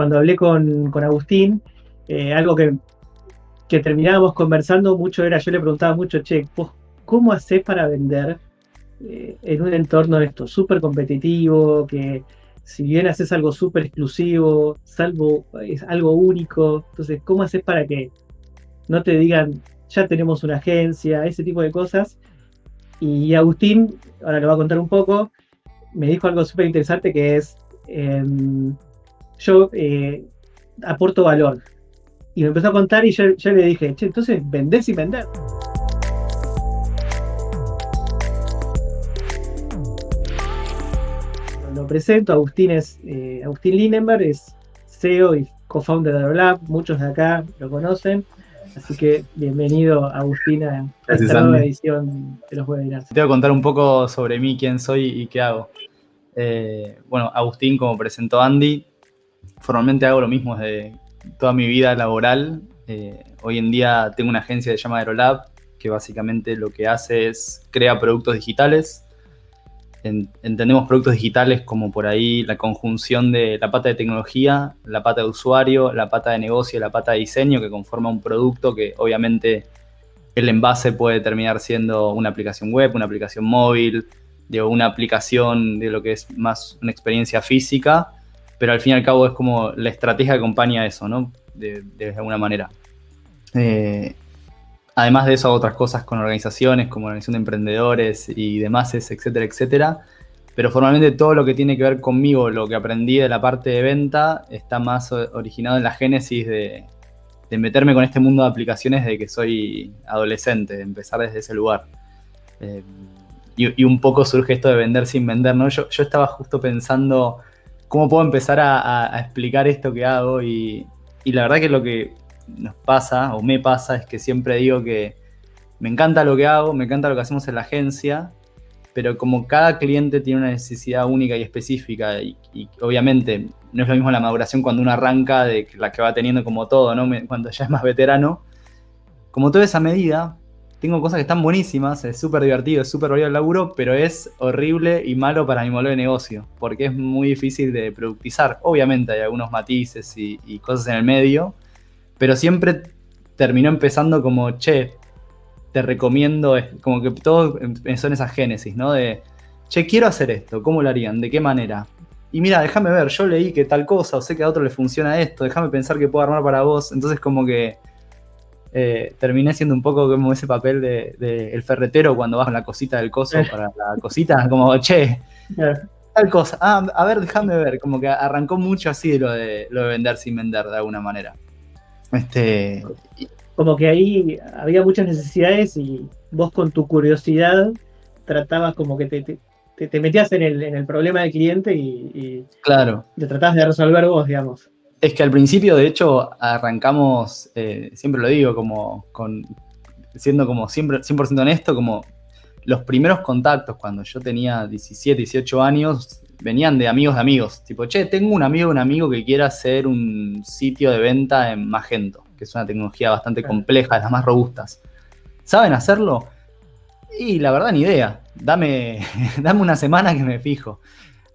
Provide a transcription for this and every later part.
cuando hablé con, Agustín, eh, algo que, que terminábamos conversando mucho era, yo le preguntaba mucho, che, ¿cómo haces para vender eh, en un entorno esto súper competitivo, que si bien haces algo súper exclusivo, salvo es algo único, entonces, ¿cómo haces para que no te digan, ya tenemos una agencia, ese tipo de cosas? Y Agustín, ahora lo va a contar un poco, me dijo algo súper interesante que es, em, yo eh, aporto valor. Y me empezó a contar y yo, le dije, che, entonces vendés y vender. Lo presento, Agustín es eh, Agustín Lindenberg, es CEO y co-founder de Aerolab, muchos de acá lo conocen. Así que bienvenido, Agustín, a esta nueva edición de los webinars. Te voy a contar un poco sobre mí, quién soy y qué hago. Eh, bueno, Agustín, como presentó Andy, formalmente hago lo mismo desde toda mi vida laboral. Eh, hoy en día tengo una agencia que se llama Aerolab, que básicamente lo que hace es crea productos digitales entendemos productos digitales como por ahí la conjunción de la pata de tecnología, la pata de usuario, la pata de negocio, la pata de diseño que conforma un producto que obviamente el envase puede terminar siendo una aplicación web, una aplicación móvil, de una aplicación de lo que es más una experiencia física, pero al fin y al cabo es como la estrategia que acompaña eso, ¿no? De, alguna manera. Eh, Además de eso, otras cosas con organizaciones como organización de emprendedores y demás, etcétera, etcétera. Pero formalmente todo lo que tiene que ver conmigo, lo que aprendí de la parte de venta, está más originado en la génesis de, meterme con este mundo de aplicaciones de que soy adolescente, de empezar desde ese lugar. Eh, y, un poco surge esto de vender sin vender, ¿no? Yo, estaba justo pensando cómo puedo empezar a, explicar esto que hago y, y la verdad que lo que nos pasa, o me pasa, es que siempre digo que me encanta lo que hago, me encanta lo que hacemos en la agencia, pero como cada cliente tiene una necesidad única y específica, y, obviamente no es lo mismo la maduración cuando uno arranca de la que va teniendo como todo, ¿no? Cuando ya es más veterano, como toda esa medida, tengo cosas que están buenísimas, es súper divertido, es súper variado el laburo, pero es horrible y malo para mi modelo de negocio, porque es muy difícil de productizar. Obviamente hay algunos matices y, y cosas en el medio, pero siempre terminó empezando como, che, te recomiendo, como que todo empezó en esa génesis, ¿no? De, che, quiero hacer esto, ¿cómo lo harían? ¿De qué manera? Y mira, déjame ver, yo leí que tal cosa, o sé que a otro le funciona esto, déjame pensar que puedo armar para vos. Entonces como que eh, terminé siendo un poco como ese papel de, el ferretero cuando baja la cosita del coso para la cosita, como, che, tal cosa, ah, a ver, déjame ver, como que arrancó mucho así lo de, lo de vender sin vender de alguna manera. Este, como que ahí había muchas necesidades y vos con tu curiosidad tratabas como que te, te, metías en el, en el, problema del cliente y, claro. te tratabas de resolver vos, digamos. Es que al principio, de hecho, arrancamos, eh, siempre lo digo, como con, siendo como siempre 100% honesto, como los primeros contactos cuando yo tenía 17, 18 años, venían de amigos de amigos. Tipo, che, tengo un amigo un amigo que quiera hacer un sitio de venta en Magento, que es una tecnología bastante compleja, de las más robustas. ¿Saben hacerlo? Y la verdad, ni idea. Dame, dame una semana que me fijo.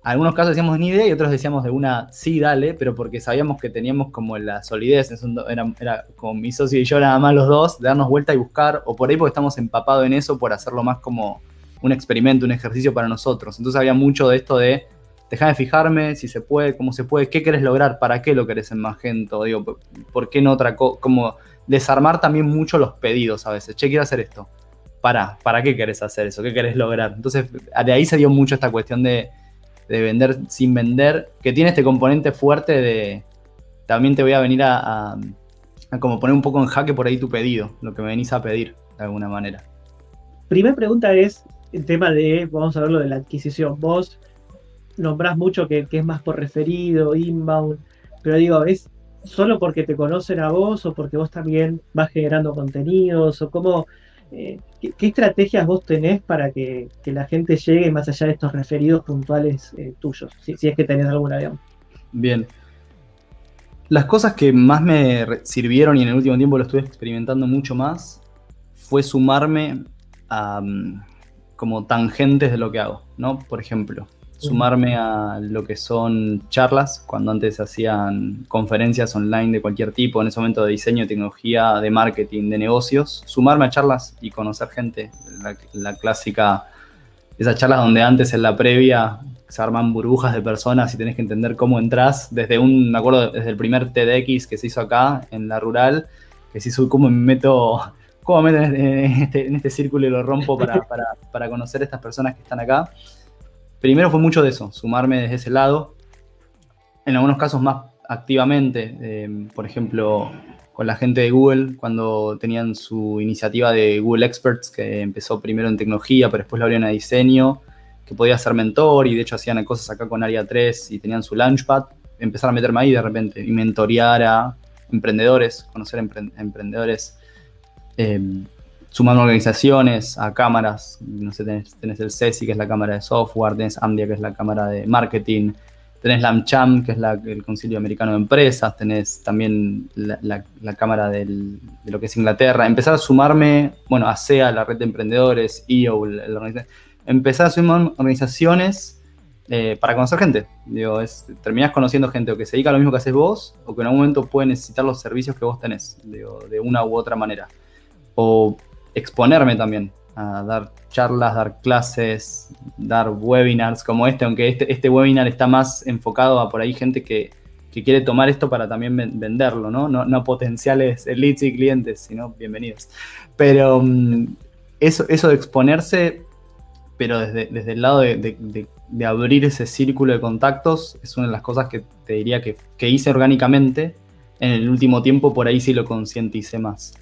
Algunos casos decíamos ni idea y otros decíamos de una sí, dale, pero porque sabíamos que teníamos como la solidez, era, era como mi socio y yo nada más los dos, de darnos vuelta y buscar, o por ahí porque estamos empapados en eso por hacerlo más como un experimento, un ejercicio para nosotros. Entonces había mucho de esto de déjame fijarme si se puede, cómo se puede, qué querés lograr, para qué lo querés en Magento, digo, por qué no otra cosa, como desarmar también mucho los pedidos a veces, che, quiero hacer esto, para, ¿para qué querés hacer eso? ¿Qué querés lograr? Entonces, de ahí se dio mucho esta cuestión de, vender sin vender, que tiene este componente fuerte de, también te voy a venir a, como poner un poco en jaque por ahí tu pedido, lo que me venís a pedir, de alguna manera. Primera pregunta es el tema de, vamos a ver lo de la adquisición. Vos nombrás mucho que, es más por referido, inbound, pero digo, ¿es solo porque te conocen a vos o porque vos también vas generando contenidos o cómo, eh, ¿qué, estrategias vos tenés para que, la gente llegue más allá de estos referidos puntuales eh, tuyos, si, es que tenés alguna, digamos? Bien. Las cosas que más me sirvieron y en el último tiempo lo estuve experimentando mucho más fue sumarme a mm, como tangentes de lo que hago, ¿no? Por ejemplo, sumarme a lo que son charlas, cuando antes hacían conferencias online de cualquier tipo, en ese momento de diseño, tecnología, de marketing, de negocios, sumarme a charlas y conocer gente, la, clásica, esas charlas donde antes en la previa se arman burbujas de personas y tenés que entender cómo entras, desde un, me acuerdo, desde el primer TEDx que se hizo acá, en la rural, que se hizo cómo me meto, cómo me en este, en este círculo y lo rompo para, para, para conocer a estas personas que están acá primero fue mucho de eso, sumarme desde ese lado. En algunos casos más activamente, eh, por ejemplo, con la gente de Google, cuando tenían su iniciativa de Google Experts, que empezó primero en tecnología, pero después lo abrieron a diseño, que podía ser mentor y de hecho hacían cosas acá con Área 3 y tenían su Launchpad, empezar a meterme ahí de repente y mentorear a emprendedores, conocer emprendedores. Eh, sumando organizaciones, a cámaras, no sé, tenés, el CESI, que es la cámara de software, tenés AMDIA, que es la cámara de marketing, tenés la AmCham, que es el Concilio Americano de Empresas, tenés también la, cámara de lo que es Inglaterra. Empezar a sumarme, bueno, a SEA, la red de emprendedores, EO, empezar a sumar organizaciones eh, para conocer gente. Digo, terminás conociendo gente que se dedica a lo mismo que haces vos, o que en algún momento puede necesitar los servicios que vos tenés, de una u otra manera. O exponerme también, a dar charlas, dar clases, dar webinars como este, aunque este, este webinar está más enfocado a por ahí gente que, quiere tomar esto para también venderlo, ¿no? No, potenciales leads y clientes, sino bienvenidos. Pero mm, eso, eso de exponerse, pero desde, desde el lado de, abrir ese círculo de contactos, es una de las cosas que te diría que, que hice orgánicamente. En el último tiempo por ahí sí lo concienticé más.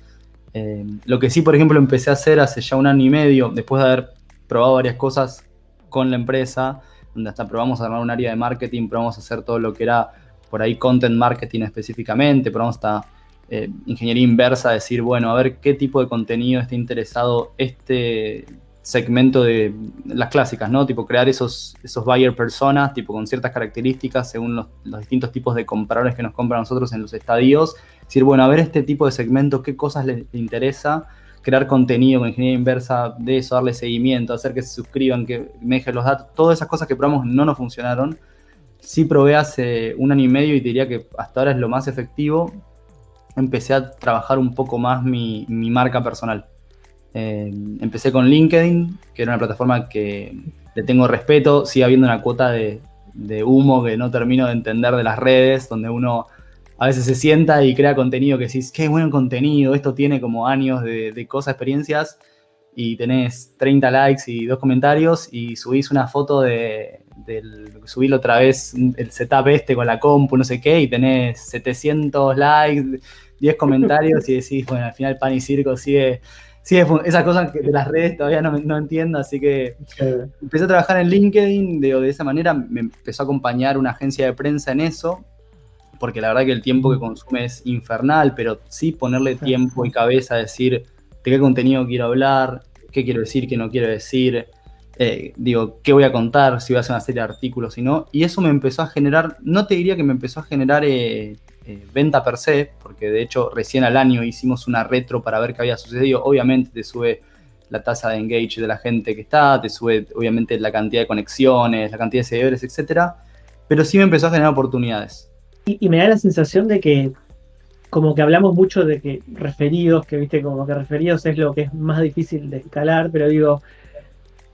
Eh, lo que sí, por ejemplo, empecé a hacer hace ya un año y medio, después de haber probado varias cosas con la empresa, donde hasta probamos a armar un área de marketing, probamos a hacer todo lo que era por ahí content marketing específicamente, probamos hasta eh, ingeniería inversa, decir, bueno, a ver qué tipo de contenido está interesado este segmento de las clásicas, ¿no? Tipo crear esos, esos buyer personas, tipo con ciertas características según los, distintos tipos de compradores que nos compran nosotros en los estadios. Decir, bueno, a ver este tipo de segmento, qué cosas les interesa, crear contenido con ingeniería inversa de eso, darle seguimiento, hacer que se suscriban, que me dejen los datos, todas esas cosas que probamos no nos funcionaron. Sí probé hace un año y medio y diría que hasta ahora es lo más efectivo. Empecé a trabajar un poco más mi, mi marca personal eh, empecé con LinkedIn, que era una plataforma que le tengo respeto, sigue habiendo una cuota de, humo que no termino de entender de las redes, donde uno a veces se sienta y crea contenido que decís, qué buen contenido, esto tiene como años de, cosas, experiencias, y tenés 30 likes y dos comentarios y subís una foto de, del, subílo otra vez, el setup este con la compu, no sé qué, y tenés 700 likes, 10 comentarios y decís, bueno, al final pan y circo sigue sí, esas cosas de las redes todavía no, entiendo, así que empecé a trabajar en LinkedIn, de, de esa manera me empezó a acompañar una agencia de prensa en eso, porque la verdad que el tiempo que consume es infernal, pero sí ponerle tiempo y cabeza a decir de qué contenido quiero hablar, qué quiero decir, qué no quiero decir, eh, digo, qué voy a contar, si voy a hacer una serie de artículos, y no, y eso me empezó a generar, no te diría que me empezó a generar eh, eh, venta per se, porque de hecho recién al año hicimos una retro para ver qué había sucedido. Obviamente te sube la tasa de engage de la gente que está, te sube obviamente la cantidad de conexiones, la cantidad de seguidores, etcétera, pero sí me empezó a generar oportunidades. Y, me da la sensación de que como que hablamos mucho de que referidos, que viste, como que referidos es lo que es más difícil de escalar, pero digo,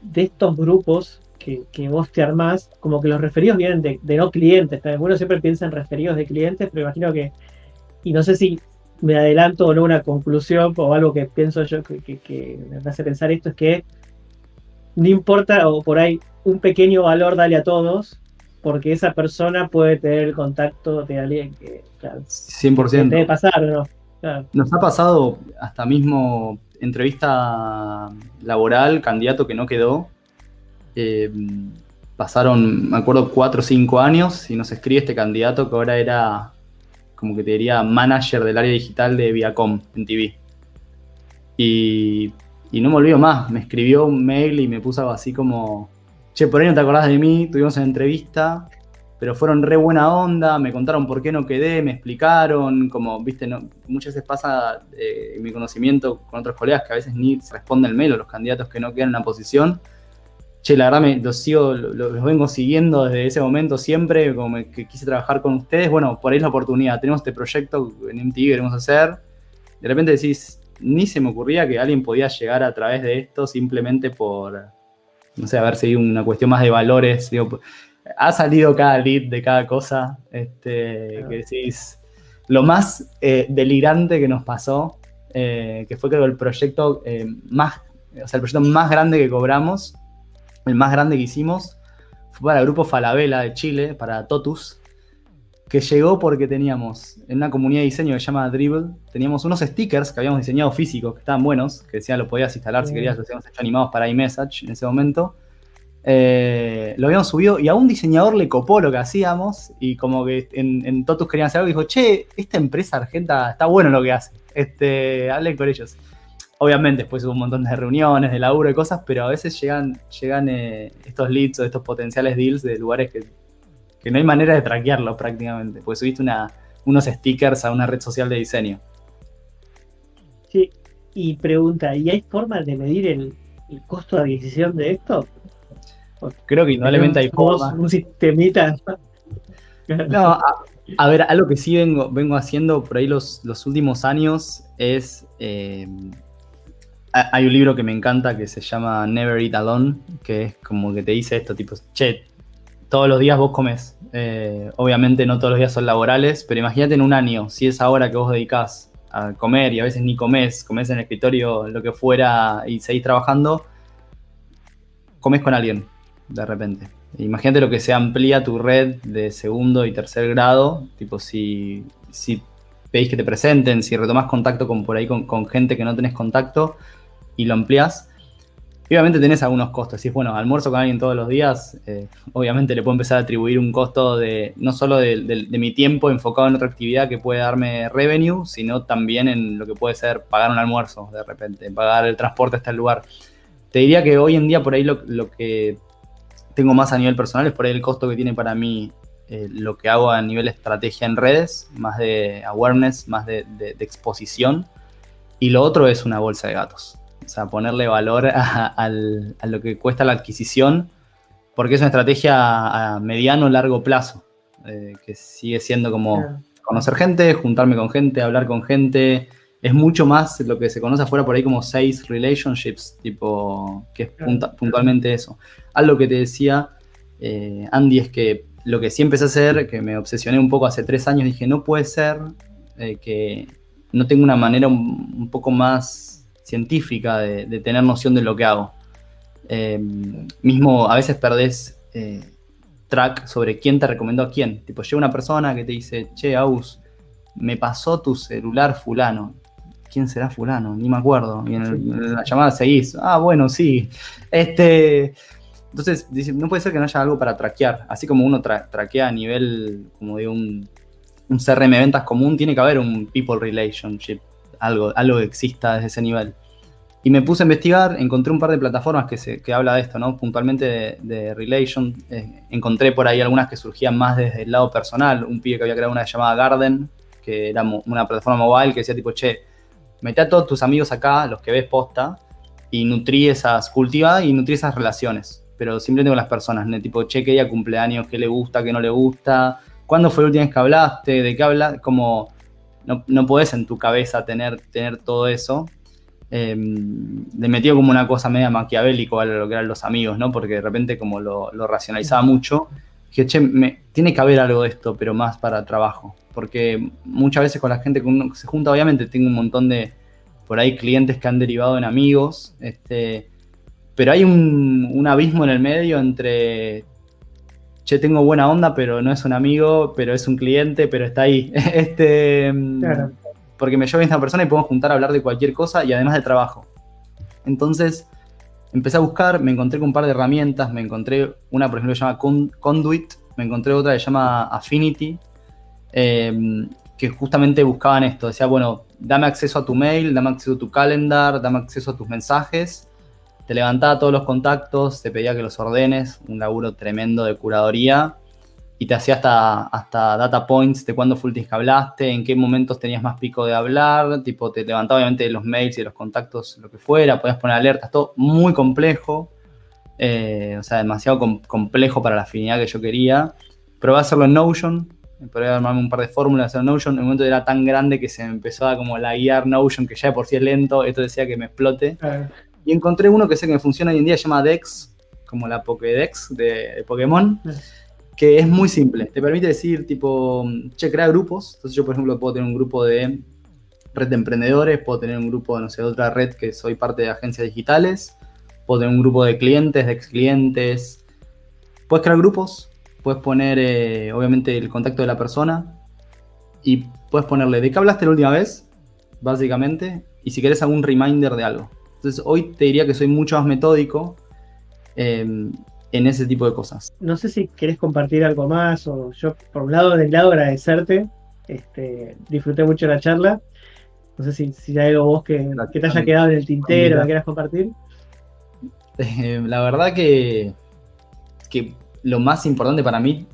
de estos grupos que, vos te armás, como que los referidos vienen de, no clientes. También uno siempre piensa en referidos de clientes, pero imagino que, y no sé si me adelanto o no una conclusión o algo que pienso yo que, me hace pensar esto, es que no importa, o por ahí un pequeño valor dale a todos, porque esa persona puede tener el contacto de alguien que, claro, 100%. debe pasar, ¿no? Nos ha pasado hasta mismo entrevista laboral, candidato que no quedó, eh, pasaron, me acuerdo, cuatro o cinco años y nos escribe este candidato que ahora era, como que te diría, manager del área digital de Viacom en TV. Y, no me olvido más, me escribió un mail y me puso algo así como, che, por ahí no te acordás de mí, tuvimos una entrevista, pero fueron re buena onda, me contaron por qué no quedé, me explicaron, como, viste, no, muchas veces pasa eh, mi conocimiento con otros colegas que a veces ni responden el mail o los candidatos que no quedan en la posición che, la verdad me, los sigo, los, vengo siguiendo desde ese momento siempre, como que quise trabajar con ustedes, bueno, por ahí es la oportunidad, tenemos este proyecto en MTV que queremos hacer, de repente decís, ni se me ocurría que alguien podía llegar a través de esto simplemente por, no sé, haber seguido una cuestión más de valores, digo, ha salido cada lead de cada cosa, este, que decís, lo más eh, delirante que nos pasó, eh, que fue creo el proyecto eh, más, o sea, el proyecto más grande que cobramos, el más grande que hicimos, fue para el grupo Falabella de Chile, para Totus, que llegó porque teníamos en una comunidad de diseño que se llama Dribble, teníamos unos stickers que habíamos diseñado físicos, que estaban buenos, que decían lo podías instalar si querías, los habíamos hecho animados para iMessage en ese momento. Eh, lo habíamos subido y a un diseñador le copó lo que hacíamos y como que en, Totus querían hacer algo y dijo, che, esta empresa argenta está bueno lo que hace, este, hablen con ellos obviamente después hubo un montón de reuniones, de laburo y cosas, pero a veces llegan, llegan eh, estos leads o estos potenciales deals de lugares que, no hay manera de traquearlo prácticamente, pues subiste una, unos stickers a una red social de diseño. Sí, y pregunta, ¿y hay forma de medir el, costo de adquisición de esto? Creo que indudablemente hay forma. Un sistemita. No, a, ver, algo que sí vengo, vengo haciendo por ahí los, los últimos años es eh, hay un libro que me encanta que se llama Never Eat Alone, que es como que te dice esto, tipo, che, todos los días vos comes. Eh, obviamente no todos los días son laborales, pero imagínate en un año, si es ahora que vos dedicás a comer y a veces ni comés, comés en el escritorio, lo que fuera, y seguís trabajando, comes con alguien, de repente. Imagínate lo que se amplía tu red de segundo y tercer grado, tipo si, si pedís que te presenten, si retomás contacto con por ahí con gente que no tenés contacto, y lo amplias, obviamente tenés algunos costos. Si es bueno, almuerzo con alguien todos los días, eh, obviamente le puedo empezar a atribuir un costo de no solo de, mi tiempo enfocado en otra actividad que puede darme revenue, sino también en lo que puede ser pagar un almuerzo de repente, pagar el transporte hasta el lugar. Te diría que hoy en día por ahí lo, que tengo más a nivel personal es por ahí el costo que tiene para mí eh, lo que hago a nivel estrategia en redes, más de awareness, más de exposición. Y lo otro es una bolsa de gatos. O sea, ponerle valor a, lo que cuesta la adquisición, porque es una estrategia a mediano o largo plazo, eh, que sigue siendo como conocer gente, juntarme con gente, hablar con gente. Es mucho más lo que se conoce afuera por ahí como sales relationships, tipo, que es puntualmente eso. Algo que te decía, eh, Andy, es que lo que sí empecé a hacer, que me obsesioné un poco hace tres años, dije, no puede ser eh, que no tengo una manera un poco más científica de, tener noción de lo que hago. Eh, mismo a veces perdés eh, track sobre quién te recomendó a quién. Tipo, llega una persona que te dice, che, Aus, me pasó tu celular fulano. ¿Quién será fulano? Ni me acuerdo. Y en, la llamada seguís. Ah, bueno, sí. Este. Entonces, no puede ser que no haya algo para traquear. Así como uno traquea a nivel como de un, un CRM ventas común, tiene que haber un people relationship algo, algo que exista desde ese nivel. Y me puse a investigar, encontré un par de plataformas que, se, que habla de esto, ¿no? Puntualmente de, Relation. Eh, encontré por ahí algunas que surgían más desde el lado personal. Un pibe que había creado una llamada Garden, que era una plataforma mobile que decía tipo, che, mete a todos tus amigos acá, los que ves posta, y nutrí esas, cultiva y nutrí esas relaciones. Pero simplemente con las personas, ¿no? tipo, che, que ella cumpleaños, qué le gusta, qué no le gusta, cuándo fue la última vez que hablaste, de qué hablas, como no, no podés en tu cabeza tener, tener todo eso. Eh, metió como una cosa media maquiavélico a lo que eran los amigos, ¿no? Porque de repente como lo, racionalizaba mucho, dije, che, tiene que haber algo de esto, pero más para trabajo. Porque muchas veces con la gente que uno se junta, obviamente tengo un montón de, por ahí, clientes que han derivado en amigos, este, pero hay un abismo en el medio entre che, tengo buena onda, pero no es un amigo, pero es un cliente, pero está ahí. este, Porque me llevo bien esta persona y podemos juntar a hablar de cualquier cosa y además de trabajo. Entonces, empecé a buscar, me encontré con un par de herramientas, me encontré una, por ejemplo, que se llama Conduit, me encontré otra que se llama Affinity, em, que justamente buscaban esto, decía, bueno, dame acceso a tu mail, dame acceso a tu calendar, dame acceso a tus mensajes, te levantaba todos los contactos, te pedía que los ordenes, un laburo tremendo de curaduría, y te hacía hasta, hasta data points de cuándo el que hablaste, en qué momentos tenías más pico de hablar, tipo te levantaba obviamente los mails y los contactos, lo que fuera, podías poner alertas, todo muy complejo. eh, o sea, demasiado complejo para la afinidad que yo quería. Probé a hacerlo en Notion, probé a armarme un par de fórmulas, en Notion. En un momento era tan grande que se me empezó a como la guiar Notion, que ya de por sí es lento, esto decía que me explote. Y encontré uno que sé que me funciona hoy en día, se llama Dex, como la Pokédex de, Pokémon, que es muy simple. Te permite decir, tipo, che, crea grupos. Entonces yo, por ejemplo, puedo tener un grupo de red de emprendedores, puedo tener un grupo, no sé, de otra red que soy parte de agencias digitales puedes tener un grupo de clientes, de ex clientes. Puedes crear grupos, puedes poner eh, obviamente el contacto de la persona y puedes ponerle de qué hablaste la última vez, básicamente, y si querés algún reminder de algo. Entonces hoy te diría que soy mucho más metódico em, en ese tipo de cosas. No sé si querés compartir algo más o yo por un lado del lado agradecerte, este, disfruté mucho la charla. No sé si, si hay algo vos que, te haya quedado en el tintero, que quieras compartir. la verdad que, que lo más importante para mí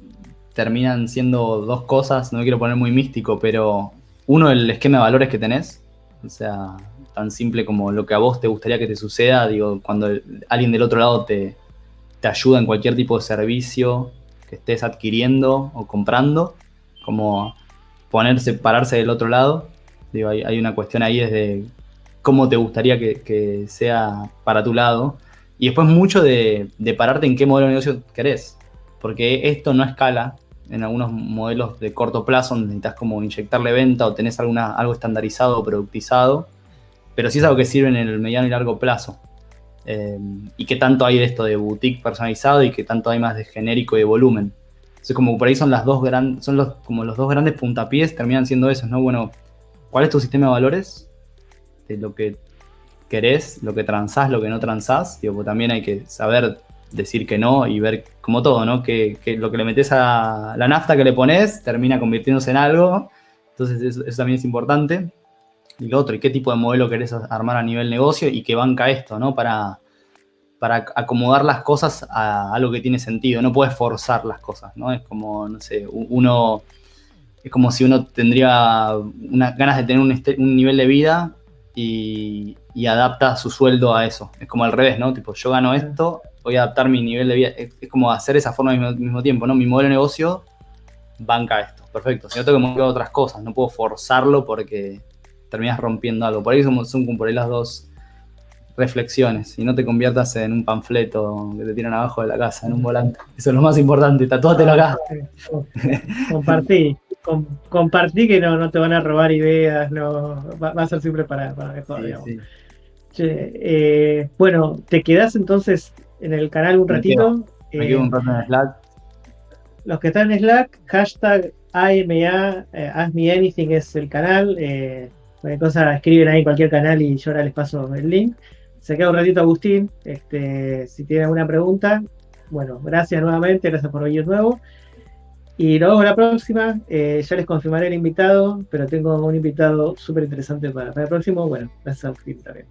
terminan siendo dos cosas, no me quiero poner muy místico, pero uno, el esquema de valores que tenés, o sea, tan simple como lo que a vos te gustaría que te suceda, digo, cuando alguien del otro lado te, te ayuda en cualquier tipo de servicio que estés adquiriendo o comprando, como ponerse, pararse del otro lado, digo, hay, una cuestión ahí desde cómo te gustaría que, sea para tu lado, y después mucho de, pararte en qué modelo de negocio querés. Porque esto no escala en algunos modelos de corto plazo donde necesitas como inyectarle venta o tenés alguna, algo estandarizado o productizado. Pero sí es algo que sirve en el mediano y largo plazo. Eh, y qué tanto hay de esto de boutique personalizado y qué tanto hay más de genérico y de volumen. Entonces como por ahí son las dos grandes, son los, como los dos grandes puntapiés, terminan siendo esos, ¿no? Bueno, ¿cuál es tu sistema de valores? De lo que querés, lo que transás, lo que no transás. Digo, pues también hay que saber decir que no y ver como todo, ¿no? Que, lo que le metes a la nafta que le pones termina convirtiéndose en algo. Entonces eso, también es importante. Y lo otro, ¿y qué tipo de modelo querés armar a nivel negocio y qué banca esto, ¿no? Para, para acomodar las cosas a algo que tiene sentido. No puedes forzar las cosas, ¿no? Es como, no sé, uno... Es como si uno tendría una, ganas de tener un, un nivel de vida y, adapta su sueldo a eso. Es como al revés, ¿no? Tipo, yo gano esto, voy a adaptar mi nivel de vida. Es, como hacer esa forma al mismo, tiempo, ¿no? Mi modelo de negocio banca esto. Perfecto. Si no tengo que mover otras cosas, no puedo forzarlo porque terminas rompiendo algo. Por ahí son, son por ahí las dos reflexiones y no te conviertas en un panfleto que te tiran abajo de la casa, en un volante. Eso es lo más importante, tatúatelo acá. Compartí compartí que no, no te van a robar ideas, no va, a ser siempre para, para mejor, eh, bueno, ¿te quedas entonces en el canal un ratito? Me quedo, un rato en Slack. Los que están en Slack, hashtag AMA, eh, Ask Me Anything es el canal. Cualquier cosa escriben ahí en cualquier canal y yo ahora les paso el link. Se queda un ratito Agustín. Este, si tiene alguna pregunta, bueno, gracias nuevamente, gracias por venir nuevo. Y nos vemos la próxima. Eh, ya les confirmaré el invitado, pero tengo un invitado súper interesante para, el próximo. Bueno, gracias a usted también.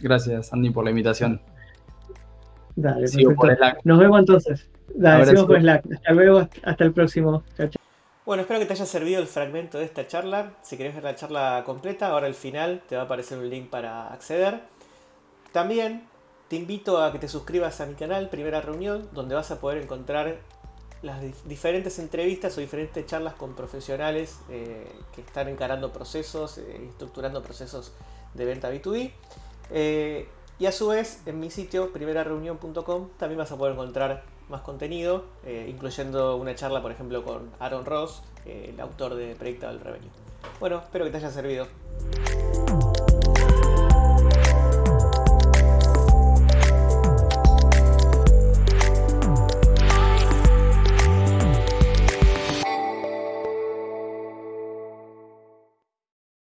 Gracias, Andy, por la invitación. Dale, Nos vemos entonces. Dale, por Slack. Hasta luego, hasta el próximo. Chao, chao. Bueno, espero que te haya servido el fragmento de esta charla. Si querés ver la charla completa, ahora al final te va a aparecer un link para acceder. También te invito a que te suscribas a mi canal Primera Reunión, donde vas a poder encontrar las diferentes entrevistas o diferentes charlas con profesionales eh, que están encarando procesos, eh, estructurando procesos de venta B2B. Eh, y a su vez, en mi sitio, primerareunión.com, también vas a poder encontrar más contenido, incluyendo una charla, por ejemplo, con Aaron Ross, el autor de Predictable Revenue. Bueno, espero que te haya servido.